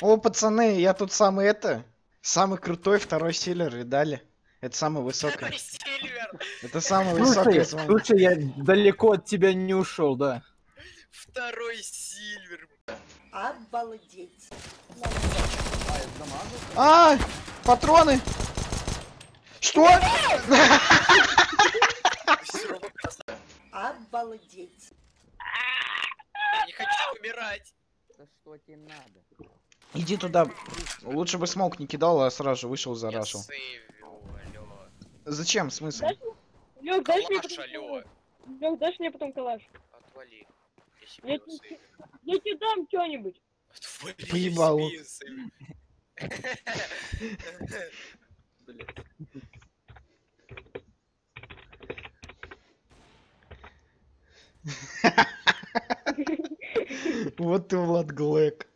О, пацаны, я тут самый это, самый крутой второй силер, видали? Это самый высокий. Второй Сильвер! Это самый высокий Слушай, слушай, я далеко от тебя не ушел, да. Второй Сильвер! Обалдеть. А, патроны! Что? Обалдеть. Я не хочу умирать! Да что тебе надо? Иди туда. Лучше бы смог не кидал, а сразу же вышел зарашил. Зачем? Смысл? Лёг, дашь мне потом? Лёг, дашь мне потом калаш? Отвали. Я тебе-. Я тебе дам что-нибудь. Сейвил. Вот ты, Влад Глэк.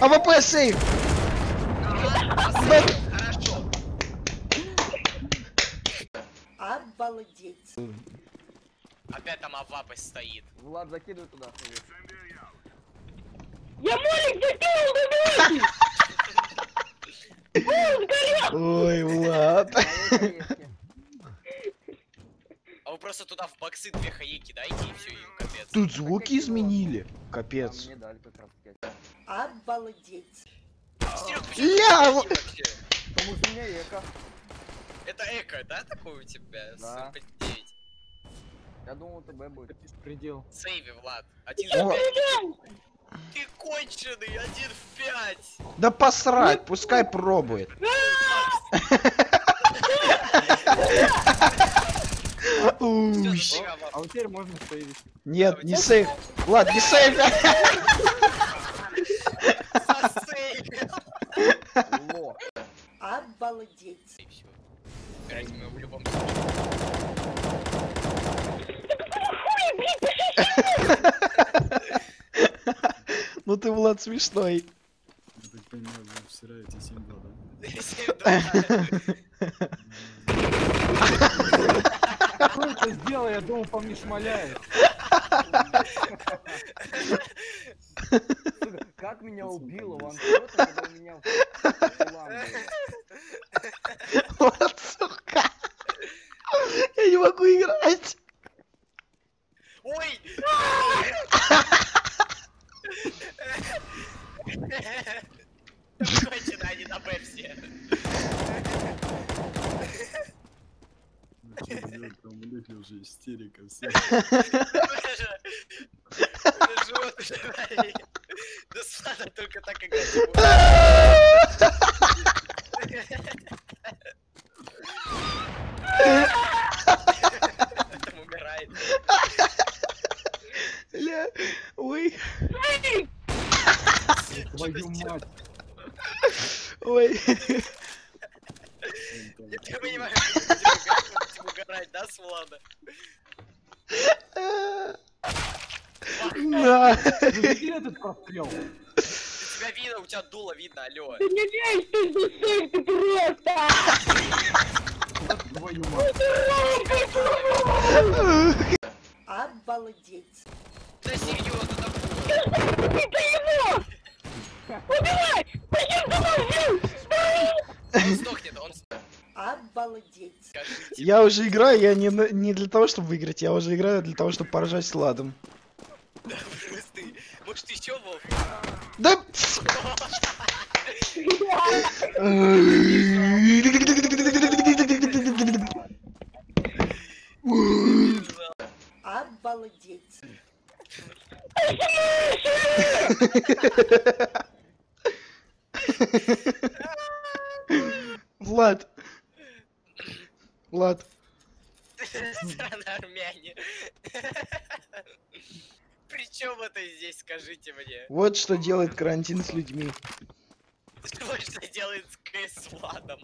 АВП сейв! Хорошо. Обалдеть. Опять там авапость стоит. Влад, закидывай туда. Я молик закинул, давайте! Ой, Влад. Малой поездки. А вы просто туда в боксы две хаи кидайте и все, и капец. Тут звуки изменили. А Капец. мне дали как раз таки. Обалдеть. Ля, вообще? Потому что у меня эко. Это эко, да, такой у тебя? Да. 49. Я думал, ТБ будет. Беспредел. Сейви, Влад. Один в пять. Ты конченый, один в пять. Да посрать, пускай пробует. Ебать. А вот теперь можно сейвить. Нет, не сейв. Ладно, не сейв. Обалдеть. Ну ты, Влад, смешной. Я так понимаю, вы всираете 7-2, 7-2. Мне шмаляет. Сука, как меня убило ваншота, когда меня в. Вот, сука. Я не могу играть. Ой! Конченые они на Б все. Там у них уже истерика, болит. Да Слана только так играть. Там умирает. Ля, ой, Твою мать. ой. Я понимаю, что ты будешь играть, мы угорать, да, с Влада? Видели этот прострел? Тебя видно, у тебя дуло видно, алло. Ты не лезь, ты засейв, ты просто! Твою мать. Обалдеть. Да серьезно, да Это его! Убивай! Пойдем домой, Он сдохнет, он. Обалдеть. Я уже играю, я не, не для того, чтобы выиграть, я уже играю для того, чтобы поражать с ладом. Да. Может еще Вов? Да. Обалдеть. Влад. скажите мне? Вот что делает карантин с людьми. Вот что делает с Владом.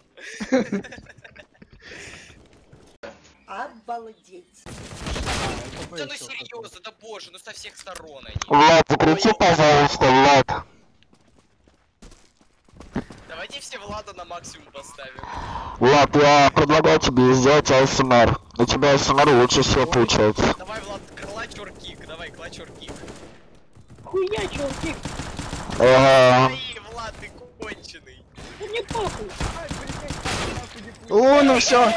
Обалдеть. Да ну серьезно, да боже, ну со всех сторон они. Влад, закрути, пожалуйста, Влад. Давайте все Влада на максимум поставим. Влад, я предлагаю тебе сделать АСМР. У тебя АСМР лучше всего получается. Давай, Влад, клач or kick, давай, клач or kick. Хуя, чуваки. Ага. Ай, Влад, ты конченый. Да мне похуй. О, ну все.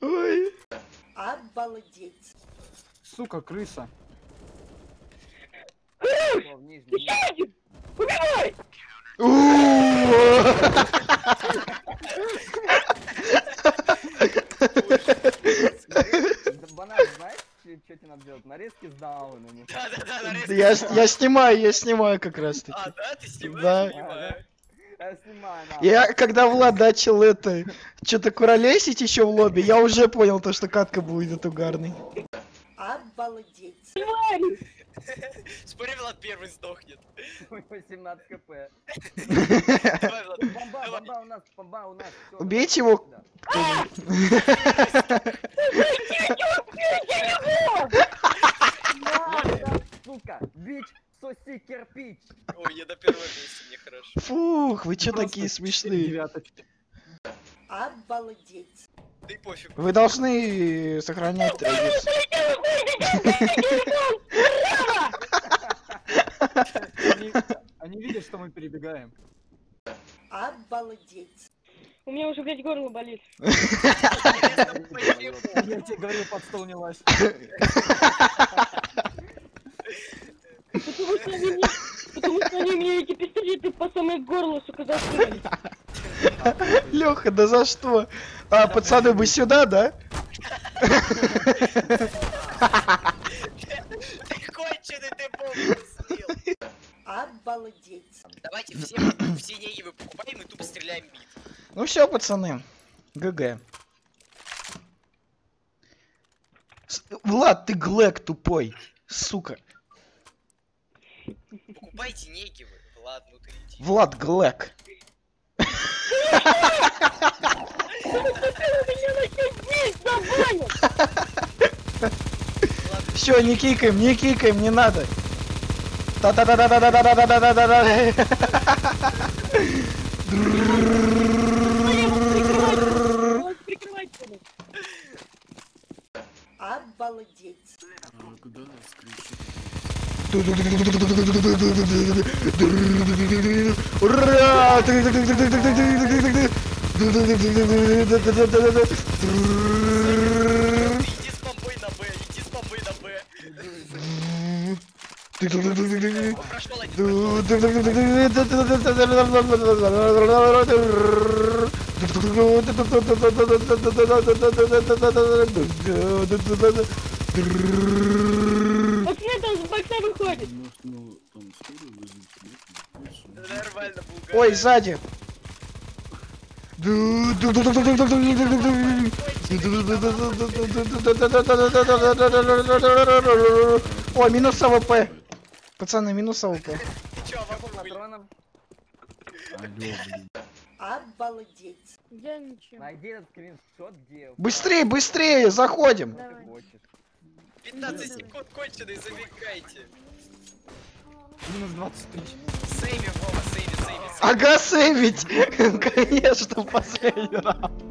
Ой. Обалдеть. Сука, крыса. В нижнем. Еще один. Убивай. Банан, знаешь, что тебе надо делать? Нарезки с даунами. Да-да-да, нарезка. Я, снимаю, я снимаю как раз таки. А, да, ты снимаешь? Да. Я снимаю. Я, когда Влад начал это, что-то куролесить еще в лобби, я уже понял то, что катка будет угарной. Обалдеть. Тварь. Спори, Влад первый сдохнет. 18 кп. Бомба, бомба у нас, бомба у нас. Убейте его. Сука, бич, соси кирпич. Ой, я на первом месте, мне хорошо. Фух, вы что Просто такие смешные? Обалдеть. Да и пофиг. Вы должны сохранять традицию. Они, они видят, что мы перебегаем. Обалдеть. У меня уже, блядь, горло болит. Я тебе говорил, под стол не лазь. Потому что они мне, потому что они мне эти пистолеты по самое горло, сука, засунули. Леха, да за что? А, пацаны, вы сюда, да? Конченый, ты. Обалдеть. Давайте все, все негивы покупаем и тупо стреляем бит. Ну все, пацаны. ГГ. С- Влад, ты глэк тупой. Сука. Покупайте негивы. Влад, ну ты иди. Влад глэк. Меня начнет бить, забанят. Влад, Все, не кикаем, не кикаем, не надо. та та та та та та та та та та та та. Обалдеть. А куда скричит? Ура! иди с бомбой на Б, иди с бомбой на Б. О, Ой, сзади. Ой, минус AWP. Пацаны, минус AWP. Обалдеть. Я ничего. Найди этот скриншот, где... Быстрее, быстрее, заходим. Хочешь. 15 секунд конченый, забегайте. Минус 20 тысяч. Сейви, Вова, сейви, сейви, сейви. Ага, сейвить. Конечно, в последний раунд.